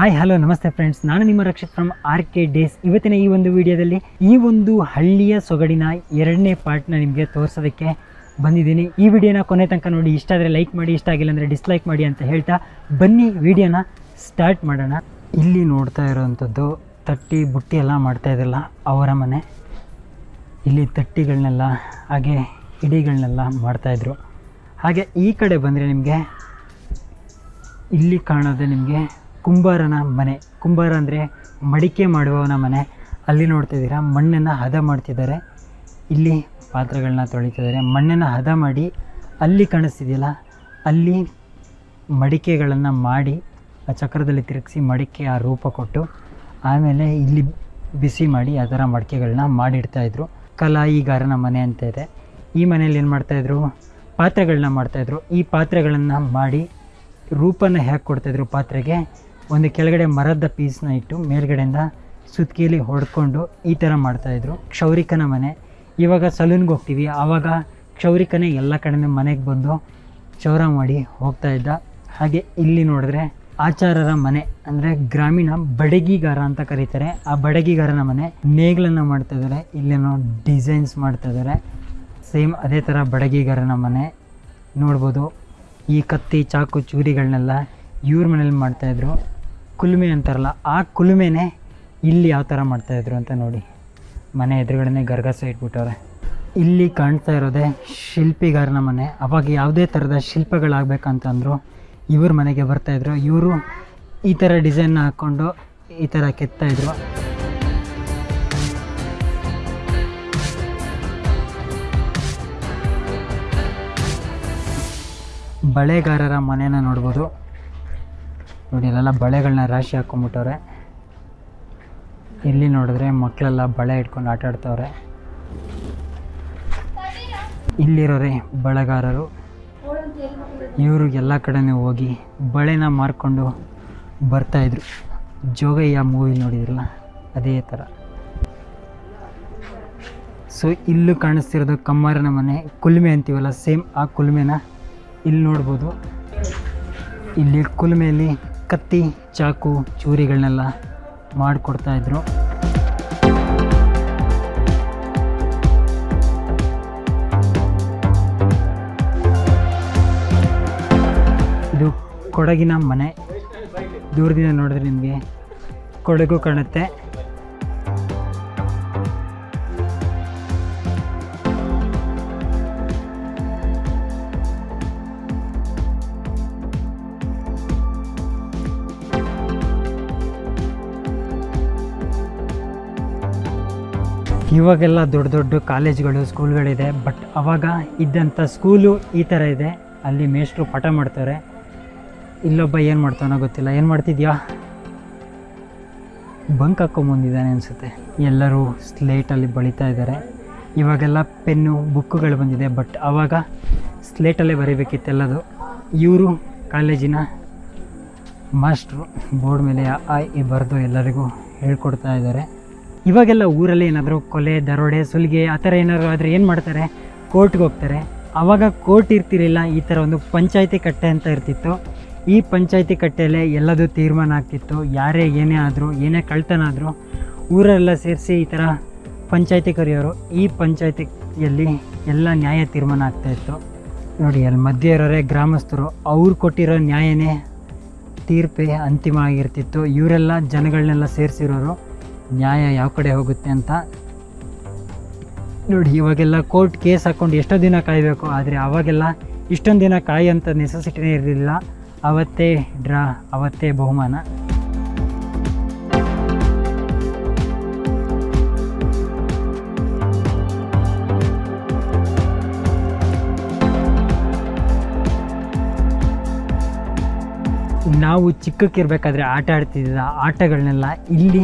Hi hello ನಮಸ್ತೆ friends ನಾನು ನಿಮ್ಮ Rakshit from R K days ಇವತ್ತಿನ ಈ ಒಂದು ವಿಡಿಯೋದಲ್ಲಿ ಈ ಒಂದು ಹಳ್ಳಿಯ ಸೊಗಡಿನ ಎರಡನೇ ಪಾರ್ಟ್ನ ನಿಮಗೆ ತೋರಿಸೋದಕ್ಕೆ ಬಂದಿದ್ದೀನಿ. ಈ ವಿಡಿಯೋನ ಕೊನೆ ತನಕ ನೋಡಿ. ಇಷ್ಟ ಆದರೆ ಲೈಕ್ ಮಾಡಿ, ಇಷ್ಟ ಆಗಿಲ್ಲ ಅಂದರೆ ಡಿಸ್ಲೈಕ್ ಮಾಡಿ ಅಂತ ಹೇಳ್ತಾ ಬನ್ನಿ ವಿಡಿಯೋನ ಸ್ಟಾರ್ಟ್ ಮಾಡೋಣ. ಇಲ್ಲಿ ನೋಡ್ತಾ ಇರೋವಂಥದ್ದು ತಟ್ಟಿ ಬುಟ್ಟಿ ಎಲ್ಲ ಮಾಡ್ತಾ ಇದ್ರಲ್ಲ ಅವರ ಮನೆ. ಇಲ್ಲಿ ತಟ್ಟಿಗಳನ್ನೆಲ್ಲ ಹಾಗೆ ಹಿಡಿಗಳನ್ನೆಲ್ಲ ಮಾಡ್ತಾಯಿದ್ರು ಹಾಗೆ ಈ ಕಡೆ ಬಂದರೆ ನಿಮಗೆ ಇಲ್ಲಿ ಕಾಣೋದೇ ನಿಮಗೆ ಕುಂಬಾರನ ಮನೆ. ಕುಂಬಾರ ಅಂದರೆ ಮಡಿಕೆ ಮಾಡುವವನ ಮನೆ. ಅಲ್ಲಿ ನೋಡ್ತಾ ಇದ್ದೀರಾ ಮಣ್ಣನ್ನು ಹದ ಮಾಡ್ತಿದ್ದಾರೆ. ಇಲ್ಲಿ ಪಾತ್ರೆಗಳನ್ನ ತೊಳಿತಿದ್ದಾರೆ. ಮಣ್ಣನ್ನು ಹದ ಮಾಡಿ ಅಲ್ಲಿ ಕಾಣಿಸ್ತಿದೆಯಲ್ಲ, ಅಲ್ಲಿ ಮಡಿಕೆಗಳನ್ನು ಮಾಡಿ, ಆ ಚಕ್ರದಲ್ಲಿ ತಿರುಗಿಸಿ ಮಡಿಕೆ ಆ ರೂಪ ಕೊಟ್ಟು, ಆಮೇಲೆ ಇಲ್ಲಿ ಬಿಸಿ ಮಾಡಿ ಆ ಥರ ಮಡಿಕೆಗಳನ್ನ ಮಾಡಿಡ್ತಾಯಿದ್ರು ಕಲಾಯಿಗಾರನ ಮನೆ ಅಂತ ಇದೆ. ಈ ಮನೆಯಲ್ಲಿ ಏನು ಮಾಡ್ತಾಯಿದ್ರು ಪಾತ್ರೆಗಳನ್ನ ಮಾಡ್ತಾಯಿದ್ರು ಈ ಪಾತ್ರೆಗಳನ್ನು ಮಾಡಿ ರೂಪನ ಹೇಗೆ ಕೊಡ್ತಾಯಿದ್ರು ಪಾತ್ರೆಗೆ? ಒಂದು ಕೆಳಗಡೆ ಮರದ ಪೀಸ್ನ ಇಟ್ಟು ಮೇಲ್ಗಡೆಯಿಂದ ಸುತ್ತಿಗೆಯಲ್ಲಿ ಹೊಡ್ಕೊಂಡು ಈ ಥರ ಮಾಡ್ತಾಯಿದ್ರು ಕ್ಷೌರಿಕನ ಮನೆ. ಇವಾಗ ಸಲೂನ್ಗೆ ಹೋಗ್ತೀವಿ. ಆವಾಗ ಕ್ಷೌರಿಕನೇ ಎಲ್ಲ ಕಡೆ ಮನೆಗೆ ಬಂದು ಕ್ಷೌರ ಮಾಡಿ ಹೋಗ್ತಾ ಇದ್ದ. ಹಾಗೆ ಇಲ್ಲಿ ನೋಡಿದ್ರೆ ಆಚಾರರ ಮನೆ, ಅಂದರೆ ಗ್ರಾಮೀಣ ಬಡಗಿಗಾರ ಅಂತ ಕರೀತಾರೆ. ಆ ಬಡಗಿಗಾರನ ಮನೆ ನೇಗ್ಲನ್ನು ಮಾಡ್ತಾ ಇದ್ದಾರೆ ಇಲ್ಲೇನೋ ಡಿಸೈನ್ಸ್ ಮಾಡ್ತಾ ಇದ್ದಾರೆ ಸೇಮ್ ಅದೇ ಥರ ಬಡಗಿಗಾರನ ಮನೆ. ನೋಡ್ಬೋದು ಈ ಕತ್ತಿ, ಚಾಕು, ಚೂರಿಗಳನ್ನೆಲ್ಲ ಇವ್ರ ಮನೇಲಿ ಮಾಡ್ತಾಯಿದ್ರು ಕುಲುಮೆ ಅಂತಾರಲ್ಲ, ಆ ಕುಲುಮೆನೇ ಇಲ್ಲಿ ಯಾವ ಥರ ಮಾಡ್ತಾಯಿದ್ರು ಅಂತ ನೋಡಿ. ಮನೆ ಎದುರುಗಡೆನೇ ಗರ್ಗಸ ಇಟ್ಬಿಟ್ಟವ್ರೆ ಇಲ್ಲಿ ಕಾಣ್ತಾ ಇರೋದೇ ಶಿಲ್ಪಿಗಾರನ ಮನೆ. ಅವಾಗ ಯಾವುದೇ ಥರದ ಶಿಲ್ಪಗಳಾಗಬೇಕಂತಂದ್ರು ಇವ್ರ ಮನೆಗೆ ಬರ್ತಾಯಿದ್ರು ಇವರು ಈ ಥರ ಡಿಸೈನ್ ಹಾಕ್ಕೊಂಡು ಈ ಥರ ಕೆತ್ತಾಯಿದ್ರು ಬಳೆಗಾರರ ಮನೆನ ನೋಡ್ಬೋದು. ನೋಡಿ, ಇಲ್ಲೆಲ್ಲ ಬಳೆಗಳನ್ನ ರಾಶಿ ಹಾಕ್ಕೊಂಬಿಟ್ಟವ್ರೆ ಇಲ್ಲಿ ನೋಡಿದ್ರೆ ಮಕ್ಕಳೆಲ್ಲ ಬಳೆ ಇಟ್ಕೊಂಡು ಆಟ ಆಡ್ತವ್ರೆ. ಇಲ್ಲಿರೋರೆ ಬಳೆಗಾರರು. ಇವರು ಎಲ್ಲ ಕಡೆನೂ ಹೋಗಿ ಬಳೆನ ಮಾರ್ಕೊಂಡು ಬರ್ತಾಯಿದ್ರು ಜೋಗಯ್ಯ ಮೂವಿ ನೋಡಿದ್ರಲ್ಲ, ಅದೇ ಥರ. ಸೊ ಇಲ್ಲೂ ಕಾಣಿಸ್ತಿರೋದು ಕಮ್ಮಾರನ ಮನೆ, ಕುಲ್ಮೆ ಅಂತೀವಲ್ಲ ಸೇಮ್ ಆ ಕುಲ್ಮೆನ. ಇಲ್ಲಿ ನೋಡ್ಬೋದು. ಇಲ್ಲಿ ಕುಲ್ಮೆಯಲ್ಲಿ ಕತ್ತಿ ಚಾಕು ಚೂರಿಗಳನ್ನೆಲ್ಲ ಮಾಡಿಕೊಡ್ತಾ ಇದ್ರು. ಇದು ಕೊಡಗಿನ ಮನೆ. ದೂರದಿಂದ ನೋಡಿದ್ರೆ ನಿಮಗೆ ಕೊಡಗು ಕಾಣುತ್ತೆ. ಇವಾಗೆಲ್ಲ ದೊಡ್ಡ ದೊಡ್ಡ ಕಾಲೇಜ್ಗಳು, ಸ್ಕೂಲ್ಗಳಿದೆ ಬಟ್ ಅವಾಗ ಇದ್ದಂಥ ಸ್ಕೂಲು ಈ ಥರ ಇದೆ. ಅಲ್ಲಿ ಮೇಷ್ಟ್ರು ಪಾಠ ಮಾಡ್ತಾರೆ. ಇಲ್ಲೊಬ್ಬ ಏನು ಮಾಡ್ತಾನೋ ಗೊತ್ತಿಲ್ಲ. ಏನು ಮಾಡ್ತಿದ್ಯಾ? ಬಂಕ್ ಹಾಕ್ಕೊಂಬಂದಿದ್ದಾನೆ ಅನಿಸುತ್ತೆ. ಎಲ್ಲರೂ ಸ್ಲೇಟಲ್ಲಿ ಬಳಿತಾ ಇದ್ದಾರೆ. ಇವಾಗೆಲ್ಲ ಪೆನ್ನು, ಬುಕ್ಕುಗಳು ಬಂದಿದೆ ಬಟ್ ಆವಾಗ ಸ್ಲೇಟಲ್ಲೇ ಬರೀಬೇಕಿತ್ತೆಲ್ಲದು ಇವರು ಕಾಲೇಜಿನ ಮಾಸ್ಟ್ರು ಬೋರ್ಡ್ ಮೇಲೆ ಆ, ಈ ಬರೆದು ಎಲ್ಲರಿಗೂ ಹೇಳ್ಕೊಡ್ತಾ ಇದ್ದಾರೆ. ಇವಾಗೆಲ್ಲ ಊರಲ್ಲಿ ಏನಾದರೂ ಕೊಲೆ, ದರೋಡೆ, ಸುಲಿಗೆ, ಆ ಥರ ಏನಾದರೂ ಆದರೆ ಏನು ಮಾಡ್ತಾರೆ? ಕೋರ್ಟ್ಗೆ ಹೋಗ್ತಾರೆ. ಆವಾಗ ಕೋರ್ಟ್ ಇರ್ತಿರಲಿಲ್ಲ, ಈ ಥರ ಒಂದು ಪಂಚಾಯತಿ ಕಟ್ಟೆ ಅಂತ ಇರ್ತಿತ್ತು. ಈ ಪಂಚಾಯತಿ ಕಟ್ಟೆಯಲ್ಲೇ ಎಲ್ಲದೂ ತೀರ್ಮಾನ ಆಗ್ತಿತ್ತು. ಯಾರೇ ಏನೇ ಆದರೂ, ಏನೇ ಕಳ್ತನ ಆದರೂ ಊರೆಲ್ಲ ಸೇರಿಸಿ ಈ ಥರ ಪಂಚಾಯತಿ ಕರೆಯೋರು. ಈ ಪಂಚಾಯತಿಯಲ್ಲಿ ಎಲ್ಲ ನ್ಯಾಯ ತೀರ್ಮಾನ ಆಗ್ತಾಯಿತ್ತು ನೋಡಿ, ಅಲ್ಲಿ ಮಧ್ಯೆ ಇರೋರೆ ಗ್ರಾಮಸ್ಥರು, ಅವ್ರು ಕೊಟ್ಟಿರೋ ನ್ಯಾಯನೇ ತೀರ್ಪೇ ಅಂತಿಮ ಆಗಿರ್ತಿತ್ತು. ಇವರೆಲ್ಲ ಜನಗಳನ್ನೆಲ್ಲ ಸೇರಿಸಿರೋರು. ನ್ಯಾಯ ಯಾವ ಕಡೆ ಹೋಗುತ್ತೆ ಅಂತ. ನೋಡಿ, ಇವಾಗೆಲ್ಲ ಕೋರ್ಟ್ ಕೇಸ್ ಹಾಕ್ಕೊಂಡು ಎಷ್ಟೋ ದಿನ ಕಾಯಬೇಕು, ಆದರೆ ಆವಾಗೆಲ್ಲ ಇಷ್ಟೊಂದು ದಿನ ಕಾಯೋಂಥ ನೆಸೆಸಿಟಿನೇ ಇರಲಿಲ್ಲ. ಅವತ್ತೇ ಡ್ರಾ, ಅವತ್ತೇ ಬಹುಮಾನ. ನಾವು ಚಿಕ್ಕಕ್ಕಿರ್ಬೇಕಾದ್ರೆ ಆಟ ಆಡ್ತಿದ್ದ ಆಟಗಳನ್ನೆಲ್ಲ ಇಲ್ಲಿ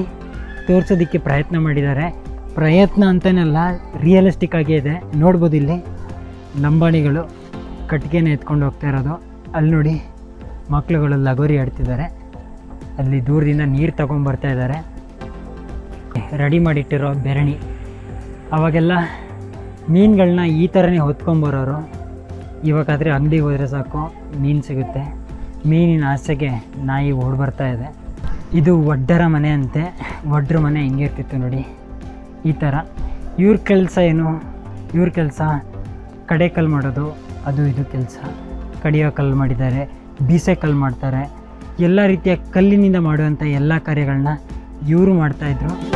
ತೋರಿಸೋದಕ್ಕೆ ಪ್ರಯತ್ನ ಮಾಡಿದ್ದಾರೆ. ಪ್ರಯತ್ನ ಅಂತನಲ್ಲ ರಿಯಲಿಸ್ಟಿಕ್ ಆಗೇ ಇದೆ. ನೋಡ್ಬೋದು ಇಲ್ಲಿ ಲಂಬಾಣಿಗಳು ಕಟ್ಟಿಗೆನ ಎತ್ಕೊಂಡು ಹೋಗ್ತಾ ಇರೋದು. ಅಲ್ಲಿ ನೋಡಿ ಮಕ್ಕಳುಗಳು ಲಗೋರಿ ಆಡ್ತಿದ್ದಾರೆ. ಅಲ್ಲಿ ದೂರದಿಂದ ನೀರು ತೊಗೊಂಡ್ಬರ್ತಾ ಇದ್ದಾರೆ. ರೆಡಿ ಮಾಡಿಟ್ಟಿರೋ ಬೆರಣಿ. ಅವಾಗೆಲ್ಲ ಮೀನುಗಳನ್ನ ಈ ಥರನೇ ಹೊತ್ಕೊಂಬರೋರು ಇವಾಗಾದರೆ ಅಂಗಡಿಗೆ ಹೋದರೆ ಸಾಕು, ಮೀನು ಸಿಗುತ್ತೆ. ಮೀನಿನ ಆಸೆಗೆ ನಾಯಿ ಓಡಿ ಬರ್ತಾ ಇದೆ. ಇದು ಒಡ್ಡರ ಮನೆ ಅಂತೆ. ಒಡ್ರ ಮನೆ ಹಿಂಗೆ ಇರ್ತಿತ್ತು ನೋಡಿ. ಈ ಥರ ಇವ್ರ ಕೆಲಸ ಏನು? ಇವ್ರ ಕೆಲಸ ಕಡೆ ಕಲ್ಲು ಮಾಡೋದು. ಅದು ಇದು ಕೆಲಸ. ಕಡಿಯೋ ಕಲ್ಲು ಮಾಡಿದ್ದಾರೆ. ಬೀಸೆ ಕಲ್ಲು ಮಾಡ್ತಾರೆ. ಎಲ್ಲ ರೀತಿಯ ಕಲ್ಲಿನಿಂದ ಮಾಡುವಂಥ ಎಲ್ಲ ಕಾರ್ಯಗಳನ್ನ ಇವರು ಮಾಡ್ತಾಯಿದ್ರು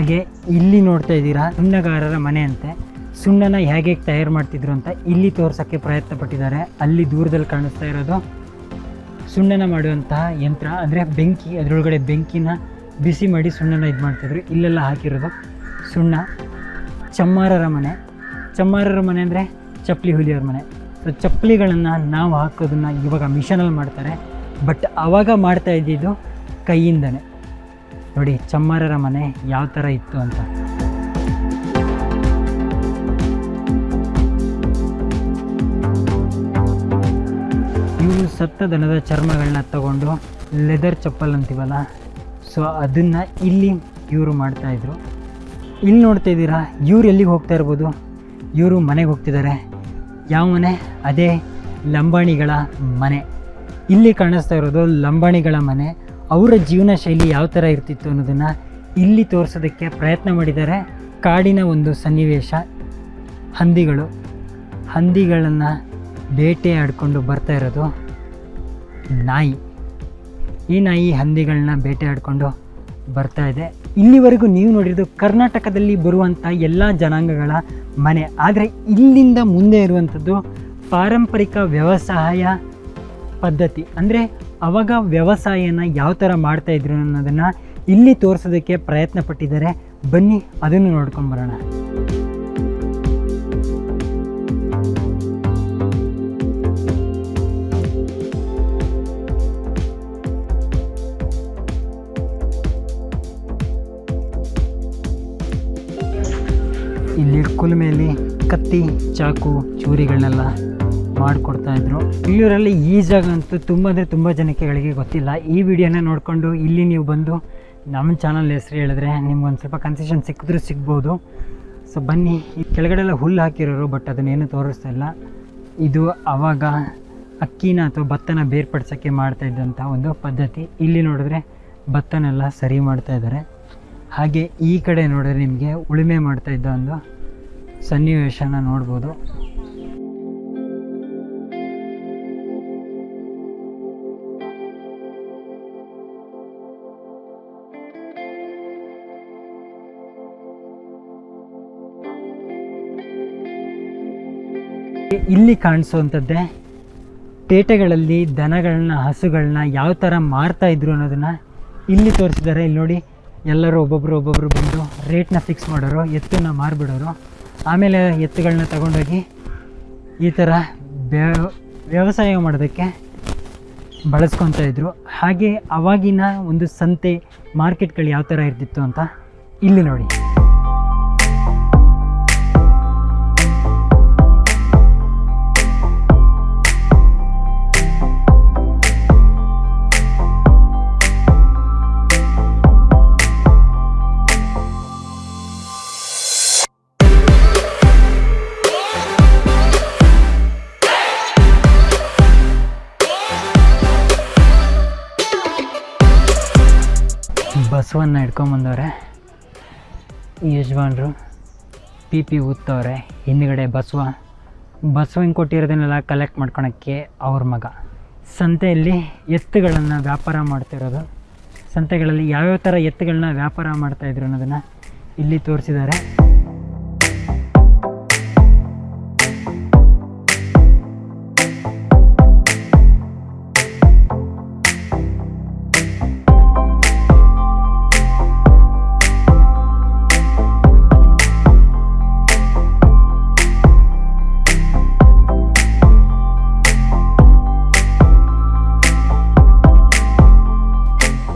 ಹಾಗೆ ಇಲ್ಲಿ ನೋಡ್ತಾ ಇದ್ದೀರಾ ಸುಣ್ಣಗಾರರ ಮನೆ ಅಂತೆ ಸುಣ್ಣನ ಹೇಗೆ ತಯಾರು ಮಾಡ್ತಿದ್ರು ಅಂತ ಇಲ್ಲಿ ತೋರ್ಸೋಕ್ಕೆ ಪ್ರಯತ್ನ ಪಟ್ಟಿದ್ದಾರೆ. ಅಲ್ಲಿ ದೂರದಲ್ಲಿ ಕಾಣಿಸ್ತಾ ಇರೋದು ಸುಣ್ಣನ ಮಾಡುವಂತಹ ಯಂತ್ರ. ಅಂದರೆ ಬೆಂಕಿ, ಅದರೊಳಗಡೆ ಬೆಂಕಿನ ಬಿಸಿ ಮಾಡಿ ಸುಣ್ಣನ ಇದು ಮಾಡ್ತಿದ್ರು. ಇಲ್ಲೆಲ್ಲ ಹಾಕಿರೋದು ಸುಣ್ಣ. ಚಮ್ಮಾರರ ಮನೆ. ಚಮ್ಮಾರರ ಮನೆ ಅಂದರೆ ಚಪ್ಪಲಿ ಹುಲಿಯವ್ರ ಮನೆ. ಸೊ ಚಪ್ಪಲಿಗಳನ್ನು ನಾವು ಹಾಕೋದನ್ನು ಇವಾಗ ಮಿಷನಲ್ಲಿ ಮಾಡ್ತಾರೆ. ಬಟ್ ಆವಾಗ ಮಾಡ್ತಾ ಇದ್ದಿದ್ದು ಕೈಯಿಂದನೇ. ನೋಡಿ, ಚಮ್ಮಾರರ ಮನೆ ಯಾವ ಥರ ಇತ್ತು ಅಂತ. ಇವರು ಸತ್ತ ದನದ ಚರ್ಮಗಳನ್ನ ತಗೊಂಡು ಲೆದರ್ ಚಪ್ಪಲ್ ಅಂತೀವಲ್ಲ, ಸೊ ಅದನ್ನು ಇಲ್ಲಿ ಇವರು ಮಾಡ್ತಾಯಿದ್ರು ಇಲ್ಲಿ ನೋಡ್ತಾ ಇದ್ದೀರಾ, ಇವ್ರು ಎಲ್ಲಿಗೆ ಹೋಗ್ತಾ ಇರ್ಬೋದು? ಇವರು ಮನೆಗೆ ಹೋಗ್ತಿದ್ದಾರೆ ಯಾವ ಮನೆ? ಅದೇ ಲಂಬಾಣಿಗಳ ಮನೆ. ಇಲ್ಲಿ ಕಾಣಿಸ್ತಾ ಇರೋದು ಲಂಬಾಣಿಗಳ ಮನೆ. ಅವರ ಜೀವನ ಶೈಲಿ ಯಾವ ಥರ ಇರ್ತಿತ್ತು ಅನ್ನೋದನ್ನು ಇಲ್ಲಿ ತೋರಿಸೋದಕ್ಕೆ ಪ್ರಯತ್ನ ಮಾಡಿದ್ದಾರೆ ಕಾಡಿನ ಒಂದು ಸನ್ನಿವೇಶ. ಹಂದಿಗಳು. ಹಂದಿಗಳನ್ನು ಬೇಟೆ ಆಡಿಕೊಂಡು ಬರ್ತಾ ಇರೋದು ನಾಯಿ. ಈ ನಾಯಿ ಹಂದಿಗಳನ್ನ ಬೇಟೆ ಆಡಿಕೊಂಡು ಬರ್ತಾ ಇದೆ. ಇಲ್ಲಿವರೆಗೂ ನೀವು ನೋಡಿರೋದು ಕರ್ನಾಟಕದಲ್ಲಿ ಬರುವಂಥ ಎಲ್ಲ ಜನಾಂಗಗಳ ಮನೆ. ಆದರೆ ಇಲ್ಲಿಂದ ಮುಂದೆ ಇರುವಂಥದ್ದು ಪಾರಂಪರಿಕ ವ್ಯವಸಾಯ ಪದ್ಧತಿ. ಅಂದರೆ ಅವಾಗ ವ್ಯವಸಾಯನ ಯಾವ ಥರ ಮಾಡ್ತಾಯಿದ್ರು ಅನ್ನೋದನ್ನು ಇಲ್ಲಿ ತೋರಿಸೋದಕ್ಕೆ ಪ್ರಯತ್ನ ಪಟ್ಟಿದ್ದಾರೆ. ಬನ್ನಿ, ಅದನ್ನು ನೋಡ್ಕೊಂಬರೋಣ ಇಲ್ಲಿ ಕುಲುಮೆಯಲ್ಲಿ ಕತ್ತಿ, ಚಾಕು, ಚೂರಿಗಳನ್ನೆಲ್ಲ ಮಾಡಿಕೊಡ್ತಾ ಇದ್ರು. ಇಲ್ಲೂರಲ್ಲಿ ಈ ಜಾಗ ಅಂತೂ ತುಂಬ ಅಂದರೆ ತುಂಬ ಜನಕ್ಕೆಗಳಿಗೆ ಗೊತ್ತಿಲ್ಲ. ಈ ವಿಡಿಯೋನ ನೋಡಿಕೊಂಡು ಇಲ್ಲಿ ನೀವು ಬಂದು ನಮ್ಮ ಚಾನಲ್ ಹೆಸರು ಹೇಳಿದ್ರೆ ನಿಮ್ಗೊಂದು ಸ್ವಲ್ಪ ಕನ್ಸೆಷನ್ ಸಿಕ್ಕಿದ್ರೂ ಸಿಗ್ಬೋದು. ಸೊ ಬನ್ನಿ. ಈ ಕೆಳಗಡೆ ಎಲ್ಲ ಹುಲ್ಲು ಹಾಕಿರೋರು ಬಟ್ ಅದನ್ನೇನು ತೋರಿಸ್ತಾ ಇಲ್ಲ. ಇದು ಆವಾಗ ಅಕ್ಕಿನ ಅಥವಾ ಭತ್ತನ ಬೇರ್ಪಡಿಸೋಕ್ಕೆ ಮಾಡ್ತಾ ಇದ್ದಂಥ ಒಂದು ಪದ್ಧತಿ. ಇಲ್ಲಿ ನೋಡಿದ್ರೆ ಭತ್ತನೆಲ್ಲ ಸರಿ ಮಾಡ್ತಾ ಇದ್ದಾರೆ ಹಾಗೆ ಈ ಕಡೆ ನೋಡಿದ್ರೆ ನಿಮಗೆ ಉಳುಮೆ ಮಾಡ್ತಾ ಇದ್ದ ಒಂದು ಸನ್ನಿವೇಶನ ನೋಡ್ಬೋದು. ಇಲ್ಲಿ ಕಾಣಿಸುವಂಥದ್ದೇ ಪೇಟೆಗಳಲ್ಲಿ ದನಗಳನ್ನ, ಹಸುಗಳನ್ನ ಯಾವ ಥರ ಮಾರ್ತಾ ಇದ್ರು ಅನ್ನೋದನ್ನು ಇಲ್ಲಿ ತೋರಿಸಿದ್ದಾರೆ. ಇಲ್ಲಿ ನೋಡಿ, ಎಲ್ಲರೂ ಒಬ್ಬೊಬ್ಬರು ಒಬ್ಬೊಬ್ಬರು ಬಂದು ರೇಟ್ನ ಫಿಕ್ಸ್ ಮಾಡೋರು, ಎತ್ತನ್ನ ಮಾರಿಬಿಡೋರು. ಆಮೇಲೆ ಎತ್ತುಗಳನ್ನ ತಗೊಂಡೋಗಿ ಈ ಥರ ವ್ಯ- ವ್ಯವಸಾಯ ಮಾಡೋದಕ್ಕೆ ಬಳಸ್ಕೊತಾ ಇದ್ರು. ಹಾಗೆ ಅವಾಗಿನ ಒಂದು ಸಂತೆ ಮಾರ್ಕೆಟ್ಗಳು ಯಾವ ಥರ ಇರ್ತಿತ್ತು ಅಂತ ಇಲ್ಲಿ ನೋಡಿ. ಬಸವನ್ನ ಹಿಡ್ಕೊಂಬಂದವ್ರೆ. ಯಜಮಾನ್ರು, ಪಿ ಪಿ ಊದ್ತವ್ರೆ ಹಿಂದ್ಗಡೆ ಬಸವ. ಬಸವನ್ ಕೊಟ್ಟಿರೋದನ್ನೆಲ್ಲ ಕಲೆಕ್ಟ್ ಮಾಡ್ಕೊಳಕ್ಕೆ ಅವ್ರ ಮಗ. ಸಂತೆಯಲ್ಲಿ ಎತ್ತುಗಳನ್ನು ವ್ಯಾಪಾರ ಮಾಡ್ತಿರೋದು. ಸಂತೆಗಳಲ್ಲಿ ಯಾವ್ಯಾವ ಥರ ಎತ್ತುಗಳನ್ನ ವ್ಯಾಪಾರ ಮಾಡ್ತಾಯಿದ್ರು ಅನ್ನೋದನ್ನು ಇಲ್ಲಿ ತೋರಿಸಿದ್ದಾರೆ.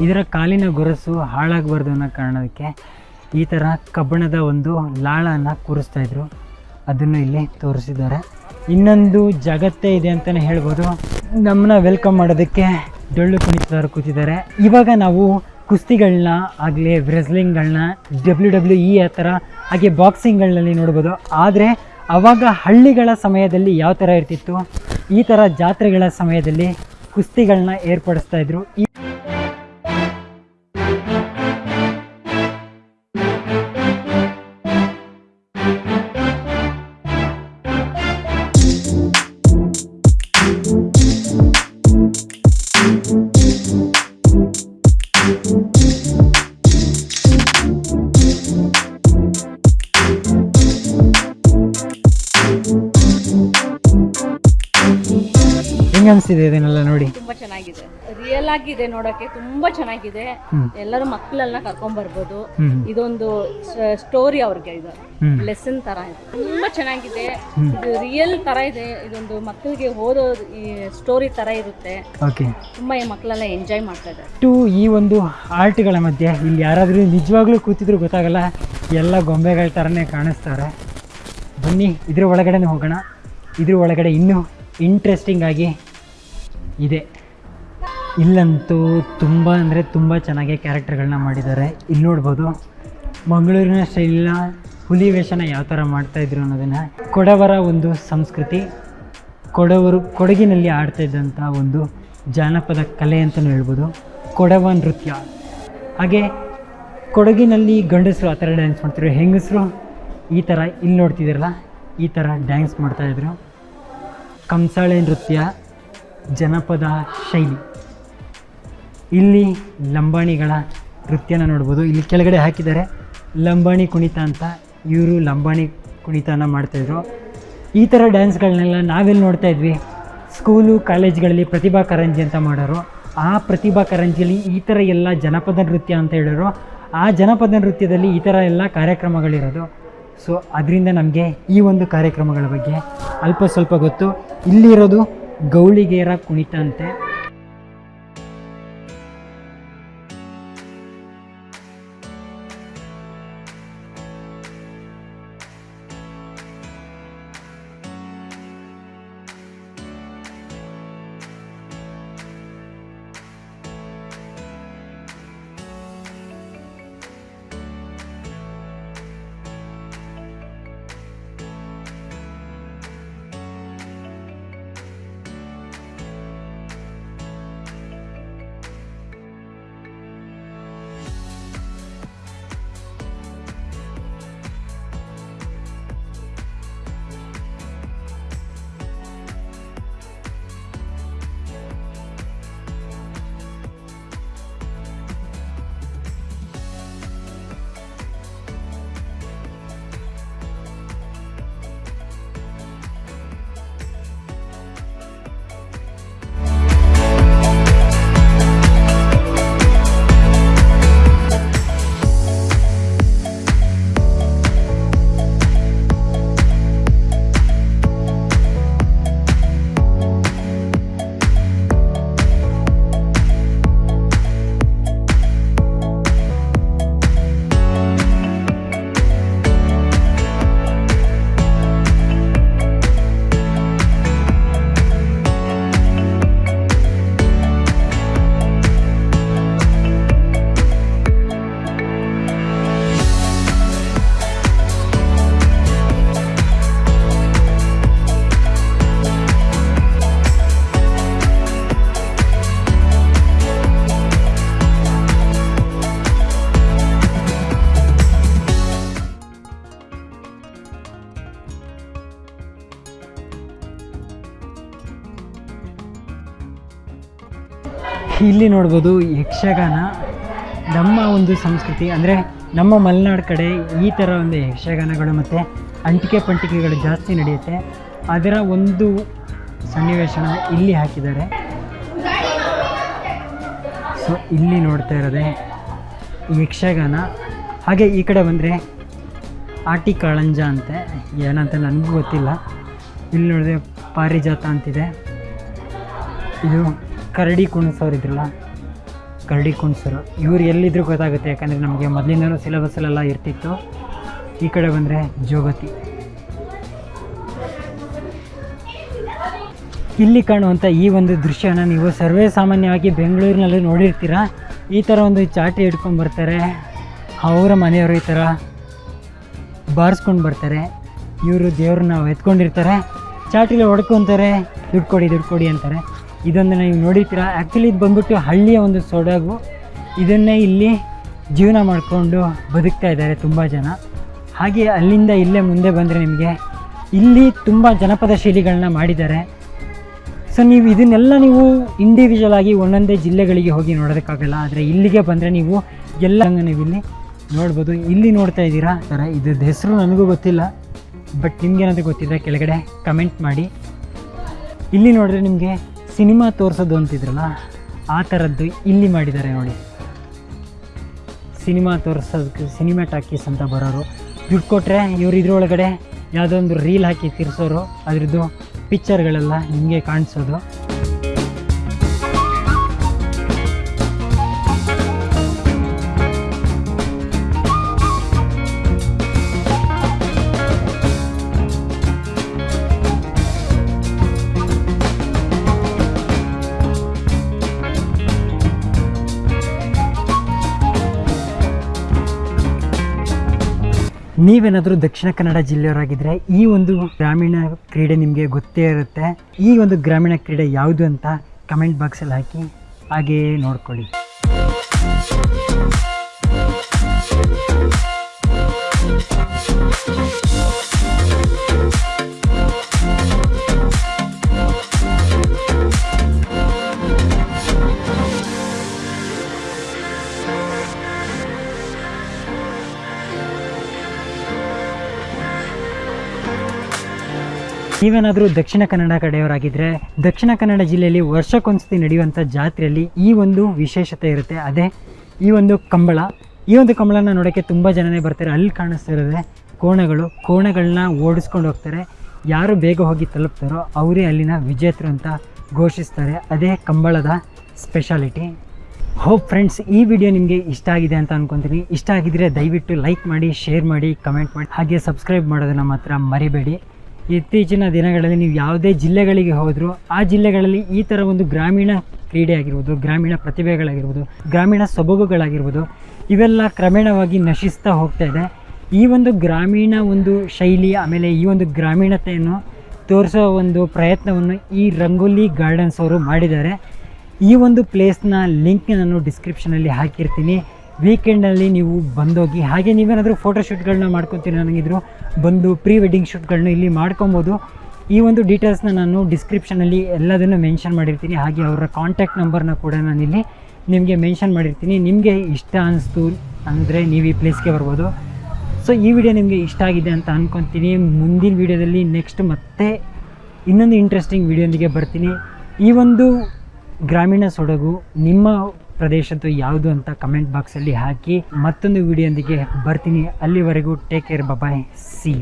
ಇದರ ಕಾಲಿನ ಗೊರಸು ಹಾಳಾಗಬಾರ್ದು ಅನ್ನೋ ಕಾರಣಕ್ಕೆ ಈ ಥರ ಕಬ್ಬಣದ ಒಂದು ಲಾಳನ್ನು ಕೂರಿಸ್ತಾ ಇದ್ರು. ಅದನ್ನು ಇಲ್ಲಿ ತೋರಿಸಿದ್ದಾರೆ. ಇನ್ನೊಂದು ಜಗತ್ತೇ ಇದೆ ಅಂತಲೇ ಹೇಳ್ಬೋದು. ನಮ್ಮನ್ನ ವೆಲ್ಕಮ್ ಮಾಡೋದಕ್ಕೆ ಡೊಳ್ಳು ಕುಣಿತದವರು ಕೂತಿದ್ದಾರೆ. ಇವಾಗ ನಾವು ಕುಸ್ತಿಗಳನ್ನ ಆಗಲಿ ವ್ರೆಸ್ಲಿಂಗ್ಗಳನ್ನ ಡಬ್ಲ್ಯೂ ಡಬ್ಲ್ಯೂ ಇ ಆ ಥರ ಹಾಗೆ ಬಾಕ್ಸಿಂಗ್ಗಳಲ್ಲಿ ನೋಡ್ಬೋದು. ಆದರೆ ಆವಾಗ ಹಳ್ಳಿಗಳ ಸಮಯದಲ್ಲಿ ಯಾವ ಥರ ಇರ್ತಿತ್ತು? ಈ ಥರ ಜಾತ್ರೆಗಳ ಸಮಯದಲ್ಲಿ ಕುಸ್ತಿಗಳನ್ನ ಏರ್ಪಡಿಸ್ತಾ ಇದ್ರು. ಈ ಅನಿಸ್ತಿದೆ ಇದನ್ನೆಲ್ಲ ನೋಡಿ. ತುಂಬಾ ಚೆನ್ನಾಗಿದೆ. ರಿಯಲ್ ಆಗಿದೆ ನೋಡಕ್ಕೆ ತುಂಬಾ ಚೆನ್ನಾಗಿದೆ. ಎಲ್ಲರೂ ಮಕ್ಕಳೆಲ್ಲ ಕರ್ಕೊಂಡ್ ಬರ್ಬೋದು. ಇದೊಂದು ಸ್ಟೋರಿ ಅವ್ರಿಗೆ ಇದು. ಲೆಸನ್ ತರ ಇದೆ. ತುಂಬಾ ಚೆನ್ನಾಗಿದೆ. ಇದು ರಿಯಲ್ ತರ ಇದೆ. ಇದೊಂದು ಮಕ್ಕಳಿಗೆ ಓದೋ ಸ್ಟೋರಿ ತರ ಇರುತ್ತೆ. ತುಂಬಾ ಈ ಮಕ್ಕಳೆಲ್ಲ ಎಂಜಾಯ್ ಮಾಡ್ತಾ ಇದ್ದಾರೆ. ಟು ಈ ಒಂದು ಆರ್ಟ್ಗಳ ಮಧ್ಯೆ ಇಲ್ಲಿ ಯಾರಾದ್ರೂ ನಿಜವಾಗ್ಲೂ ಕೂತಿದ್ರು ಗೊತ್ತಾಗಲ್ಲ. ಎಲ್ಲ ಗೊಂಬೆಗಳ ತರನೇ ಕಾಣಿಸ್ತಾರೆ. ಬನ್ನಿ ಇದ್ರ ಒಳಗಡೆನೆ ಹೋಗೋಣ. ಇದ್ರ ಒಳಗಡೆ ಇನ್ನೂ ಇಂಟ್ರೆಸ್ಟಿಂಗ್ ಆಗಿ ಇದೆ. ಇಲ್ಲಂತೂ ತುಂಬ ಅಂದರೆ ತುಂಬ ಚೆನ್ನಾಗಿ ಕ್ಯಾರೆಕ್ಟರ್ಗಳನ್ನ ಮಾಡಿದ್ದಾರೆ. ಇಲ್ಲಿ ನೋಡ್ಬೋದು, ಮಂಗಳೂರಿನ ಶೈಲಿನ ಹುಲಿ ವೇಷನ ಯಾವ ಥರ ಮಾಡ್ತಾಯಿದ್ರು ಅನ್ನೋದನ್ನು ಕೊಡವರ ಒಂದು ಸಂಸ್ಕೃತಿ, ಕೊಡವರು ಕೊಡಗಿನಲ್ಲಿ ಆಡ್ತಾ ಇದ್ದಂಥ ಒಂದು ಜಾನಪದ ಕಲೆ ಅಂತಲೂ ಹೇಳ್ಬೋದು, ಕೊಡವ ನೃತ್ಯ. ಹಾಗೆ ಕೊಡಗಿನಲ್ಲಿ ಗಂಡಸರು ಆ ಥರ ಡ್ಯಾನ್ಸ್ ಮಾಡ್ತಿದ್ರು, ಹೆಂಗಸರು ಈ ಥರ ಇಲ್ಲಿ ನೋಡ್ತಿದ್ದಿರಲ್ಲ, ಈ ಥರ ಡ್ಯಾನ್ಸ್ ಮಾಡ್ತಾಯಿದ್ರು ಕಂಸಾಳೆ ನೃತ್ಯ ಜನಪದ ಶೈಲಿ. ಇಲ್ಲಿ ಲಂಬಾಣಿಗಳ ನೃತ್ಯನ ನೋಡ್ಬೋದು. ಇಲ್ಲಿ ಕೆಳಗಡೆ ಹಾಕಿದ್ದಾರೆ. ಲಂಬಾಣಿ ಕುಣಿತ ಅಂತ ಇವರು ಲಂಬಾಣಿ ಕುಣಿತನ ಮಾಡ್ತಾಯಿದ್ರು. ಈ ಥರ ಡ್ಯಾನ್ಸ್ಗಳನ್ನೆಲ್ಲ ನಾವೆಲ್ಲಿ ನೋಡ್ತಾ ಇದ್ವಿ. ಸ್ಕೂಲು ಕಾಲೇಜ್ಗಳಲ್ಲಿ ಪ್ರತಿಭಾ ಕಾರಂಜಿ ಅಂತ ಮಾಡೋರು. ಆ ಪ್ರತಿಭಾ ಕಾರಂಜಿಯಲ್ಲಿ ಈ ಥರ ಎಲ್ಲ ಜನಪದ ನೃತ್ಯ ಅಂತ ಹೇಳೋರು ಆ ಜನಪದ ನೃತ್ಯದಲ್ಲಿ ಈ ಥರ ಎಲ್ಲ ಕಾರ್ಯಕ್ರಮಗಳಿರೋದು. ಸೊ ಅದರಿಂದ ನಮಗೆ ಈ ಒಂದು ಕಾರ್ಯಕ್ರಮಗಳ ಬಗ್ಗೆ ಅಲ್ಪ ಸ್ವಲ್ಪ ಗೊತ್ತು. ಇಲ್ಲಿರೋದು ಗೌಳಿಗೇರ ಕುಣಿತ ಅಂತೆ ಇಲ್ಲಿ ನೋಡ್ಬೋದು ಯಕ್ಷಗಾನ. ನಮ್ಮ ಒಂದು ಸಂಸ್ಕೃತಿ ಅಂದರೆ ನಮ್ಮ ಮಲೆನಾಡು ಕಡೆ ಈ ಥರ ಒಂದು ಯಕ್ಷಗಾನಗಳು ಮತ್ತು ಅಂಟಿಕೆ ಪಂಟಿಕೆಗಳು ಜಾಸ್ತಿ ನಡೆಯುತ್ತೆ. ಅದರ ಒಂದು ಸನ್ನಿವೇಶನ ಇಲ್ಲಿ ಹಾಕಿದ್ದಾರೆ. ಸೊ ಇಲ್ಲಿ ನೋಡ್ತಾ ಇರೋದೆ ಯಕ್ಷಗಾನ. ಹಾಗೆ ಈ ಕಡೆ ಬಂದರೆ ಆಟಿ ಕಾಳಂಜ ಅಂತೆ. ಏನಂತ ನನಗೂ ಗೊತ್ತಿಲ್ಲ. ಇಲ್ಲಿ ನೋಡಿದ್ರೆ ಪಾರಿಜಾತ ಅಂತಿದೆ. ಇದು ಕರಡಿ ಕುಣಿಸೋರು ಇದ್ರಲ್ಲ, ಕರಡಿ ಕುಣಿಸೋರು ಇವ್ರು ಎಲ್ಲಿದ್ರು ಗೊತ್ತಾಗುತ್ತೆ, ಯಾಕಂದರೆ ನಮಗೆ ಮೊದಲಿಂದನೂ ಸಿಲೆಬಸ್ಸಲ್ಲೆಲ್ಲ ಇರ್ತಿತ್ತು. ಈ ಕಡೆ ಬಂದರೆ ಜೋಗತಿ. ಇಲ್ಲಿ ಕಾಣುವಂಥ ಈ ಒಂದು ದೃಶ್ಯನ ನೀವು ಸರ್ವೇ ಸಾಮಾನ್ಯವಾಗಿ ಬೆಂಗಳೂರಿನಲ್ಲಿ ನೋಡಿರ್ತೀರ? ಈ ಥರ ಒಂದು ಚಾಟಿ ಹಿಡ್ಕೊಂಡು ಬರ್ತಾರೆ. ಅವರ ಮನೆಯವರು ಈ ಥರ ಬಾರಿಸ್ಕೊಂಡು ಬರ್ತಾರೆ. ಇವರು ದೇವ್ರನ್ನ ಎತ್ಕೊಂಡಿರ್ತಾರೆ ಚಾಟಿಲಿ ಹೊಡ್ಕೊತಾರೆ ದುಡ್ಡು ಕೊಡಿ ಅಂತಾರೆ. ಇದೊಂದು ನೀವು ನೋಡಿರ್ತೀರ. ಆ್ಯಕ್ಚುಲಿ ಇದು ಬಂದ್ಬಿಟ್ಟು ಹಳ್ಳಿಯ ಒಂದು ಸೊಡಗು. ಇದನ್ನೇ ಇಲ್ಲಿ ಜೀವನ ಮಾಡಿಕೊಂಡು ಬದುಕ್ತಾ ಇದ್ದಾರೆ ತುಂಬ ಜನ. ಹಾಗೆ ಅಲ್ಲಿಂದ ಇಲ್ಲೇ ಮುಂದೆ ಬಂದರೆ ನಿಮಗೆ ಇಲ್ಲಿ ತುಂಬ ಜನಪದ ಶೈಲಿಗಳನ್ನ ಮಾಡಿದ್ದಾರೆ. ಸೊ ನೀವು ಇದನ್ನೆಲ್ಲ ನೀವು ಇಂಡಿವಿಜುವಲ್ ಆಗಿ ಒಂದೊಂದೇ ಜಿಲ್ಲೆಗಳಿಗೆ ಹೋಗಿ ನೋಡೋದಕ್ಕಾಗಲ್ಲ. ಆದರೆ ಇಲ್ಲಿಗೆ ಬಂದರೆ ನೀವು ಎಲ್ಲ ನೀವು ಇಲ್ಲಿ ನೋಡ್ಬೋದು. ಇಲ್ಲಿ ನೋಡ್ತಾ ಇದ್ದೀರಾ? ಥರ ಇದ್ರದ್ದು ಹೆಸರು ನನಗೂ ಗೊತ್ತಿಲ್ಲ. ಬಟ್ ನಿಮಗೇನಾದರೂ ಗೊತ್ತಿದ್ದರೆ ಕೆಳಗಡೆ ಕಮೆಂಟ್ ಮಾಡಿ. ಇಲ್ಲಿ ನೋಡಿದ್ರೆ ನಿಮಗೆ ಸಿನಿಮಾ ತೋರಿಸೋದು ಅಂತಿದ್ರಲ್ಲ, ಆ ಥರದ್ದು ಇಲ್ಲಿ ಮಾಡಿದ್ದಾರೆ ನೋಡಿ. ಸಿನಿಮಾ ತೋರಿಸೋದಕ್ಕೆ ಸಿನಿಮಾ ಟಾಕೀಸ್ ಅಂತ ಬರೋರು. ದುಡ್ಡು ಕೊಟ್ಟರೆ ಇವ್ರು ಇದ್ರೊಳಗಡೆ ಯಾವುದೋ ಒಂದು ರೀಲ್ ಹಾಕಿ ತಿರ್ಸೋರು. ಅದ್ರದ್ದು ಪಿಕ್ಚರ್ಗಳೆಲ್ಲ ನಿಮಗೆ ಕಾಣಿಸೋದು. ನೀವೇನಾದರೂ ದಕ್ಷಿಣ ಕನ್ನಡ ಜಿಲ್ಲೆಯವರಾಗಿದ್ದರೆ ಈ ಒಂದು ಗ್ರಾಮೀಣ ಕ್ರೀಡೆ ನಿಮಗೆ ಗೊತ್ತೇ ಇರುತ್ತೆ. ಈ ಒಂದು ಗ್ರಾಮೀಣ ಕ್ರೀಡೆ ಯಾವುದು ಅಂತ ಕಮೆಂಟ್ ಬಾಕ್ಸಲ್ಲಿ ಹಾಕಿ ಹಾಗೆಯೇ ನೋಡ್ಕೊಳ್ಳಿ. ನೀವೇನಾದರೂ ದಕ್ಷಿಣ ಕನ್ನಡ ಕಡೆಯವರಾಗಿದ್ದರೆ ದಕ್ಷಿಣ ಕನ್ನಡ ಜಿಲ್ಲೆಯಲ್ಲಿ ವರ್ಷಕ್ಕೊಂದ್ಸತಿ ನಡೆಯುವಂಥ ಜಾತ್ರೆಯಲ್ಲಿ ಈ ಒಂದು ವಿಶೇಷತೆ ಇರುತ್ತೆ. ಅದೇ ಈ ಒಂದು ಕಂಬಳ. ಈ ಒಂದು ಕಂಬಳನ ನೋಡೋಕ್ಕೆ ತುಂಬ ಜನನೇ ಬರ್ತಾರೆ. ಅಲ್ಲಿ ಕಾಣಿಸ್ತಿರೋದೆ ಕೋಣಗಳು. ಕೋಣಗಳನ್ನ ಓಡಿಸ್ಕೊಂಡು ಹೋಗ್ತಾರೆ. ಯಾರು ಬೇಗ ಹೋಗಿ ತಲುಪ್ತಾರೋ ಅವರೇ ಅಲ್ಲಿನ ವಿಜೇತರು ಅಂತ ಘೋಷಿಸ್ತಾರೆ. ಅದೇ ಕಂಬಳದ ಸ್ಪೆಷಾಲಿಟಿ ಹೋಪ್ ಫ್ರೆಂಡ್ಸ್ ಈ ವಿಡಿಯೋ ನಿಮಗೆ ಇಷ್ಟ ಆಗಿದೆ ಅಂತ ಅನ್ಕೊತೀನಿ. ಇಷ್ಟ ಆಗಿದ್ರೆ ದಯವಿಟ್ಟು ಲೈಕ್ ಮಾಡಿ ಶೇರ್ ಮಾಡಿ ಕಮೆಂಟ್ ಮಾಡಿ. ಹಾಗೆ ಸಬ್ಸ್ಕ್ರೈಬ್ ಮಾಡೋದನ್ನ ಮಾತ್ರ ಮರಿಬೇಡಿ. ಇತ್ತೀಚಿನ ದಿನಗಳಲ್ಲಿ ನೀವು ಯಾವುದೇ ಜಿಲ್ಲೆಗಳಿಗೆ ಹೋದರೂ ಆ ಜಿಲ್ಲೆಗಳಲ್ಲಿ ಈ ಥರ ಒಂದು ಗ್ರಾಮೀಣ ಕ್ರೀಡೆ ಆಗಿರ್ಬೋದು, ಗ್ರಾಮೀಣ ಪ್ರತಿಭೆಗಳಾಗಿರ್ಬೋದು, ಗ್ರಾಮೀಣ ಸೊಬಗುಗಳಾಗಿರ್ಬೋದು, ಇವೆಲ್ಲ ಕ್ರಮೇಣವಾಗಿ ನಶಿಸ್ತಾ ಹೋಗ್ತಾ ಇದೆ. ಈ ಒಂದು ಗ್ರಾಮೀಣ ಒಂದು ಶೈಲಿ, ಆಮೇಲೆ ಈ ಒಂದು ಗ್ರಾಮೀಣತೆಯನ್ನು ತೋರಿಸೋ ಒಂದು ಪ್ರಯತ್ನವನ್ನು ಈ ರಂಗೋಲಿ ಗಾರ್ಡನ್ಸ್ ಅವರು ಮಾಡಿದ್ದಾರೆ. ಈ ಒಂದು ಪ್ಲೇಸ್ನ ಲಿಂಕ್ ನಾನು ಡಿಸ್ಕ್ರಿಪ್ಷನಲ್ಲಿ ಹಾಕಿರ್ತೀನಿ. ವೀಕೆಂಡಲ್ಲಿ ನೀವು ಬಂದೋಗಿ, ಹಾಗೆ ನೀವೇನಾದರೂ ಫೋಟೋಶೂಟ್ಗಳನ್ನ ಮಾಡ್ಕೊತೀರಿ ನನಗಿದ್ರು ಬಂದು ಪ್ರೀ ವೆಡ್ಡಿಂಗ್ ಶೂಟ್ಗಳನ್ನ ಇಲ್ಲಿ ಮಾಡ್ಕೊಬೋದು. ಈ ಒಂದು ಡೀಟೇಲ್ಸ್ನ ನಾನು ಡಿಸ್ಕ್ರಿಪ್ಷನಲ್ಲಿ ಎಲ್ಲದನ್ನು ಮೆನ್ಷನ್ ಮಾಡಿರ್ತೀನಿ. ಹಾಗೆ ಅವರ ಕಾಂಟ್ಯಾಕ್ಟ್ ನಂಬರ್ನ ಕೂಡ ನಾನಿಲ್ಲಿ ನಿಮಗೆ ಮೆನ್ಷನ್ ಮಾಡಿರ್ತೀನಿ. ನಿಮಗೆ ಇಷ್ಟ ಅನ್ನಿಸ್ತು ಅಂದರೆ ನೀವು ಈ ಪ್ಲೇಸ್ಗೆ ಬರ್ಬೋದು. ಸೊ ಈ ವಿಡಿಯೋ ನಿಮಗೆ ಇಷ್ಟ ಆಗಿದೆ ಅಂತ ಅಂದ್ಕೊತೀನಿ ಮುಂದಿನ ವೀಡಿಯೋದಲ್ಲಿ ನೆಕ್ಸ್ಟ್ ಮತ್ತೆ ಇನ್ನೊಂದು ಇಂಟ್ರೆಸ್ಟಿಂಗ್ ವಿಡಿಯೋಂದಿಗೆ ಬರ್ತೀನಿ. ಈ ಒಂದು ಗ್ರಾಮೀಣ ಸೊಡಗು ನಿಮ್ಮ ಪ್ರದೇಶದ್ದು ಯಾವುದು ಅಂತ ಕಮೆಂಟ್ ಬಾಕ್ಸಲ್ಲಿ ಹಾಕಿ ಮತ್ತೊಂದು ವಿಡಿಯೋಂದಿಗೆ ಬರ್ತೀನಿ. ಅಲ್ಲಿವರೆಗೂ ಟೇಕ್ ಕೇರ್ ಬಾಯ್ ಸಿ